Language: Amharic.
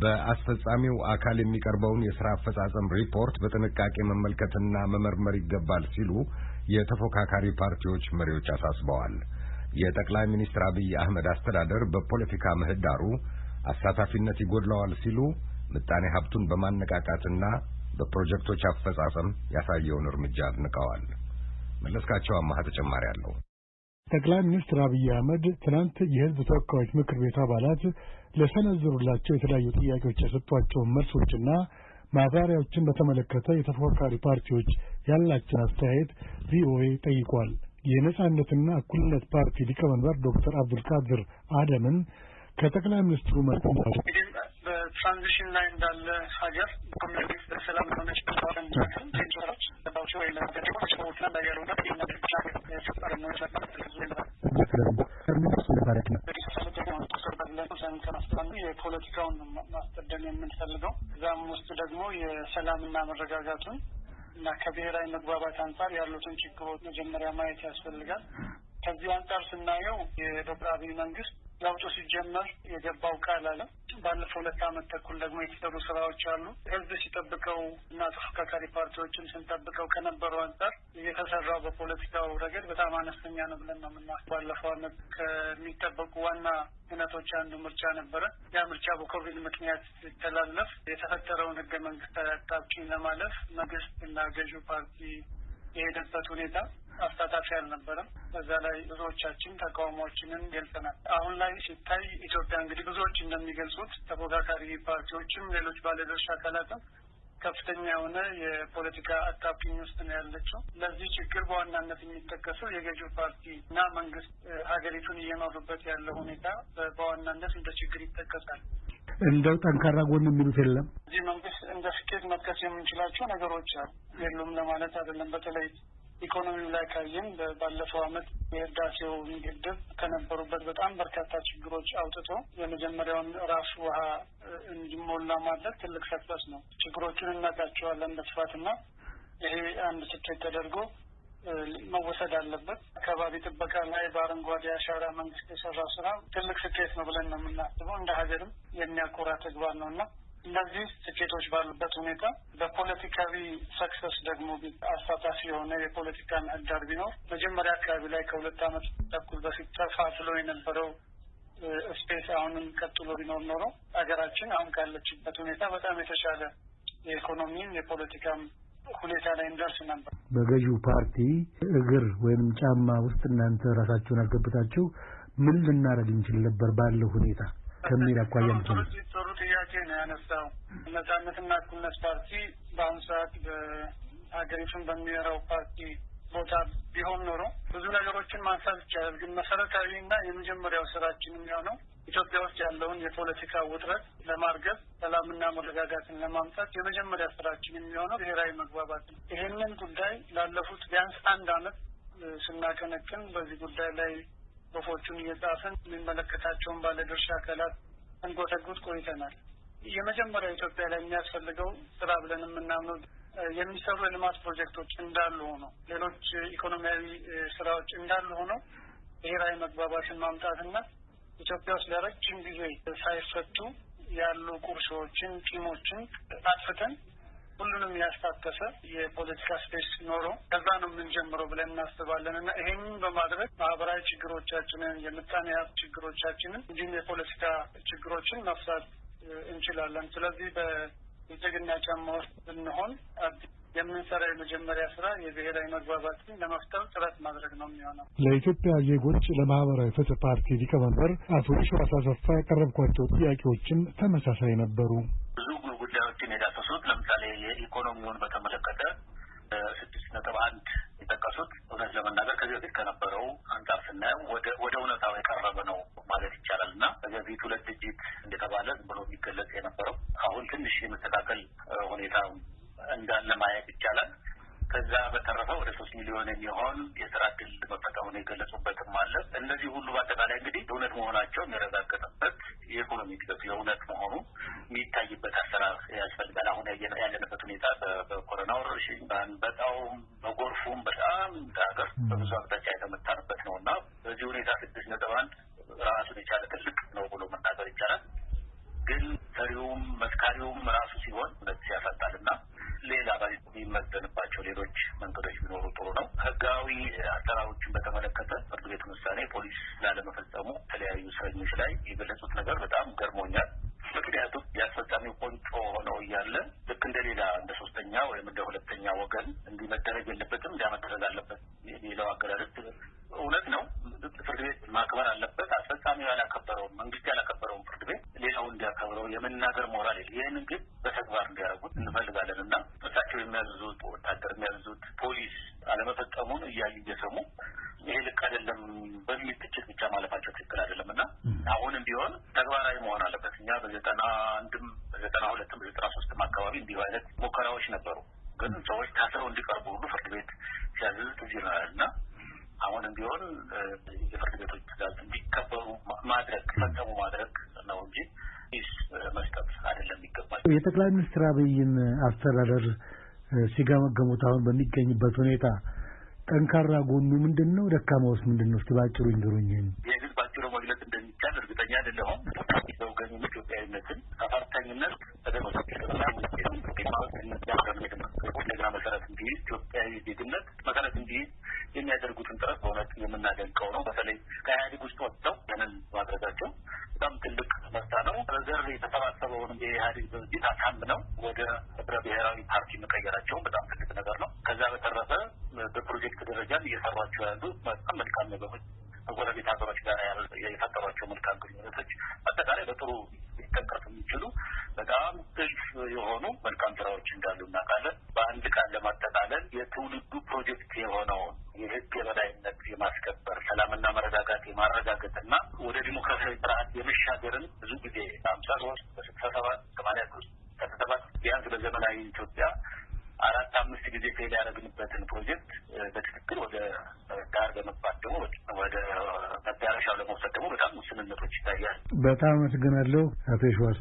በአስፈጻሚው አካል የሚቀርበውን የሥራ አፈጻጸም ሪፖርት በጥንቃቄ መመልከትና መመርመር ይገባል ሲሉ የተፎካካሪ ፓርቲዎች መሪዎች አሳስበዋል። የጠቅላይ ሚኒስትር አብይ አህመድ አስተዳደር በፖለቲካ ምህዳሩ አሳታፊነት ይጎድለዋል ሲሉ ምጣኔ ሀብቱን በማነቃቃትና በፕሮጀክቶች አፈጻጸም ያሳየውን እርምጃ አድንቀዋል። መለስካቸው አማሃ ተጨማሪ አለው። ጠቅላይ ሚኒስትር አብይ አህመድ ትናንት የሕዝብ ተወካዮች ምክር ቤት አባላት ለሰነዘሩላቸው የተለያዩ ጥያቄዎች የሰጧቸውን መልሶችና ማብራሪያዎችን በተመለከተ የተፎካካሪ ፓርቲዎች ያላቸውን አስተያየት ቪኦኤ ጠይቋል። የነጻነትና እኩልነት ፓርቲ ሊቀመንበር ዶክተር አብዱልቃድር አደምን ከጠቅላይ ሚኒስትሩ መልኩ በትራንዚሽን ላይ እንዳለ ሀገር በሰላም ወይ የፖለቲካውን ማስቀደም የምንፈልገው እዛም ውስጥ ደግሞ የሰላምና መረጋጋቱን እና ከብሔራዊ መግባባት አንጻር ያሉትን ችግሮች መጀመሪያ ማየት ያስፈልጋል። ከዚህ አንጻር ስናየው የዶክተር አብይ መንግስት ለውጡ ሲጀመር የገባው ቃል አለ። ባለፈው ሁለት ዓመት ተኩል ደግሞ የተሰሩ ስራዎች አሉ። ህዝብ ሲጠብቀው እና ተፎካካሪ ፓርቲዎችን ስንጠብቀው ከነበረው አንጻር እየተሰራው በፖለቲካው ረገድ በጣም አነስተኛ ነው ብለን ነው ምና ባለፈው ዓመት ከሚጠበቁ ዋና እውነቶች አንዱ ምርጫ ነበረ። ያ ምርጫ በኮቪድ ምክንያት ሲተላለፍ የተፈጠረውን ህገ መንግስታዊ አጣብቂኝ ለማለፍ መንግስት እና ገዢው ፓርቲ የሄደበት ሁኔታ አሳታፊ አልነበረም። በዛ ላይ ብዙዎቻችን ተቃውሞዎችንን ገልጸናል። አሁን ላይ ሲታይ ኢትዮጵያ እንግዲህ ብዙዎች እንደሚገልጹት ተፎካካሪ ፓርቲዎችም ሌሎች ባለድርሻ አካላትም ከፍተኛ የሆነ የፖለቲካ አጣብቂኝ ውስጥ ነው ያለችው። ለዚህ ችግር በዋናነት የሚጠቀሰው የገዢው ፓርቲ እና መንግስት ሀገሪቱን እየመሩበት ያለው ሁኔታ በዋናነት እንደ ችግር ይጠቀሳል። እንደው ጠንካራ ጎን የሚሉት የለም። እዚህ መንግስት እንደ ስኬት መጥቀስ የምንችላቸው ነገሮች አሉ። የሉም ለማለት አይደለም። በተለይ ኢኮኖሚው ላይ ካየን ባለፈው አመት የህዳሴው ግድብ ከነበሩበት በጣም በርካታ ችግሮች አውጥቶ የመጀመሪያውን ራሱ ውሃ እንዲሞላ ማድረግ ትልቅ ሰክሰስ ነው። ችግሮቹን እናውቃቸዋለን በስፋትና ይሄ አንድ ስኬት ተደርጎ መወሰድ አለበት። አካባቢ ጥበቃ ላይ በአረንጓዴ አሻራ መንግስት የሰራው ስራ ትልቅ ስኬት ነው ብለን ነው የምናስበው። እንደ ሀገርም የሚያኮራ ተግባር ነው እና እነዚህ ስኬቶች ባሉበት ሁኔታ በፖለቲካዊ success ደግሞ አሳታፊ የሆነ የፖለቲካ ምህዳር ቢኖር መጀመሪያ አካባቢ ላይ ከሁለት ዓመት ተኩል በፊት ተፋፍሎ የነበረው space አሁንም ቀጥሎ ቢኖር ኖሮ ሀገራችን አሁን ካለችበት ሁኔታ በጣም የተሻለ የኢኮኖሚም የፖለቲካም ሁኔታ ላይ እንደርስ ነበር። በገዢው ፓርቲ እግር ወይም ጫማ ውስጥ እናንተ ራሳችሁን አስገብታችሁ ምን ልናደርግ እንችል ነበር ባለው ሁኔታ ከሚል አኳያ ጥሩ ያነሳው። ነጻነትና እኩልነት ፓርቲ በአሁኑ ሰዓት በሀገሪቱን በሚመራው ፓርቲ ቦታ ቢሆን ኖሮ ብዙ ነገሮችን ማንሳት ይቻላል። ግን መሰረታዊ እና የመጀመሪያው ስራችን የሚሆነው ኢትዮጵያ ውስጥ ያለውን የፖለቲካ ውጥረት ለማርገብ ሰላምና መረጋጋትን ለማምጣት የመጀመሪያ ስራችን የሚሆነው ብሔራዊ መግባባት ነው። ይህንን ጉዳይ ላለፉት ቢያንስ አንድ አመት ስናቀነቅን በዚህ ጉዳይ ላይ ጽሁፎቹን እየጻፍን የሚመለከታቸውን ባለድርሻ አካላት እንጎተጉት ቆይተናል። የመጀመሪያ ኢትዮጵያ ላይ የሚያስፈልገው ስራ ብለን የምናምነው የሚሰሩ የልማት ፕሮጀክቶች እንዳሉ ሆነው ሌሎች ኢኮኖሚያዊ ስራዎች እንዳሉ ሆነው ብሔራዊ መግባባትን ማምጣትና ኢትዮጵያ ውስጥ ለረጅም ጊዜ ሳይፈቱ ያሉ ቁርሾዎችን፣ ቂሞችን አጥፍተን ሁሉንም ያሳተፈ የፖለቲካ space ኖሮ ከዛ ነው የምንጀምረው ብለን እናስባለን እና ይሄንን በማድረግ ማህበራዊ ችግሮቻችንን፣ የምጣኔ ሀብት ችግሮቻችንን እንዲሁም የፖለቲካ ችግሮችን መፍታት እንችላለን። ስለዚህ በብልጽግና ጫማ ውስጥ ብንሆን የምንሰራ የመጀመሪያ ስራ የብሔራዊ መግባባትን ለመፍጠር ጥረት ማድረግ ነው የሚሆነው። ለኢትዮጵያ ዜጎች ለማህበራዊ ፍትህ ፓርቲ ሊቀመንበር አቶ የሺዋስ አሰፋ ያቀረብኳቸው ጥያቄዎችም ተመሳሳይ ነበሩ። ብዙ ጉዳዮችን የዳሰሱት ለምሳሌ የኢኮኖሚውን በተመለከተ ስድስት ነጥብ አንድ የጠቀሱት እውነት ለመናገር ከዚህ በፊት ከነበረው አንጻር ስናየው ወደ እውነታው የቀረበ ነው ማለት ይቻላል እና በፊት ሁለት ድጅት እንደተባለ ዝም ብሎ የሚገለጽ የነበረው አሁን ትንሽ የመስተካከል ሁኔታ እንዳለ ማየት ይቻላል። ከዛ በተረፈ ወደ ሶስት ሚሊዮን የሚሆን የስራ እድል መፈጠሩን የገለጹበትም አለ። እነዚህ ሁሉ በአጠቃላይ እንግዲህ የእውነት መሆናቸው የሚረጋገጥበት የኢኮኖሚ እድገቱ የእውነት መሆኑ የሚታይበት አሰራር ያስፈልጋል። አሁን ያለንበት ሁኔታ በኮሮና ወረርሽኝ፣ በአንበጣውም፣ በጎርፉም በጣም ሀገር በብዙ አቅጣጫ የተመታንበት ነው እና በዚህ ሁኔታ ስድስት ነጥብ አንድ ራሱን የቻለ ትልቅ ነው ብሎ መናገር ይቻላል። ግን ሰሪውም መስካሪውም ራሱ ሲሆን ሁለት ያሳጣል እና ሌላ የሚመዘንባቸው ሌሎች መንገዶች ቢኖሩ ጥሩ ነው። ህጋዊ አሰራሮችን በተመለከተ ፍርድ ቤት ውሳኔ ፖሊስ ላለመፈጸሙ የተለያዩ እስረኞች ላይ የገለጹት ነገር በጣም ገርሞኛል። ምክንያቱም የአስፈጻሚው ቆንጮ ሆነው እያለ ልክ እንደ ሌላ እንደ ሶስተኛ ወይም እንደ ሁለተኛ ወገን እንዲህ መደረግ የለበትም እንዲያ መደረግ አለበት የሚለው አገላለጽ እውነት ነው። ፍርድ ቤት ማክበር አለበት። አስፈጻሚው ያላከበረውን መንግስት ያላከበረውን ፍርድ ቤት ሌላው እንዲያከብረው የመናገር ሞራል የለ። ይህንን ግን በተግባር እንዲያደርጉት እንፈልጋለን እና እሳቸው የሚያዝዙት ወታደር የሚያዝዙት ፖሊስ አለመፈጸሙን እያዩ እየሰሙ ይሄ ልክ አይደለም በሚል ትችት ብቻ ማለፋቸው ትክክል አይደለም እና አሁንም ቢሆን ተግባራዊ መሆን አለበት። እኛ በዘጠና አንድም በዘጠና ሁለትም በዘጠና ሶስትም አካባቢ እንዲሁ አይነት ሙከራዎች ነበሩ። ግን ሰዎች ታስረው እንዲቀርቡ ሁሉ ፍርድ ቤት ሲያዝዝ ትዝ ይለናል እና አሁንም ቢሆን የፍርድ ቤቶች ትዕዛዝ እንዲከበሩ ማድረግ ፈጸሙ ማድረግ ነው እንጂ ስ መስጠት አይደለም ይገባል። የጠቅላይ ሚኒስትር አብይን አስተዳደር ሲገመገሙት አሁን በሚገኝበት ሁኔታ ጠንካራ ጎኑ ምንድን ነው? ደካማውስ ምንድን ነው? እስቲ ባጭሩ ይንገሩኝ። ይህ ግን ባጭሩ መግለጽ እንደሚቻል እርግጠኛ አይደለሁም። ዘውገኝነት፣ ኢትዮጵያዊነትን፣ አፋርታኝነት እንደገና መሰረት የሚያደርጉትን ጥረት በእውነት የምናደንቀው ነው። በተለይ ከኢህአዴግ ውስጥ ወጥተው ያንን ማድረጋቸው በጣም ትልቅ ነው። የተሰባሰበውን የኢህአዴግ ፓርቲ መቀየራቸውን በጣም ትልቅ ነገር ነው። ከዛ በተረፈ በፕሮጀክት ደረጃም እየሰሯቸው ያሉ በጣም መልካም ነገሮች ከጎረቤት ሀገሮች ጋር በዘመናዊ ኢትዮጵያ አራት አምስት ጊዜ ፌል ያደረግንበትን ፕሮጀክት በትክክል ወደ ዳር በመግባት ደግሞ ወደ መዳረሻው ለመውሰድ ደግሞ በጣም ውስንነቶች ይታያል። በጣም አመሰግናለሁ አቶ የሸዋስ።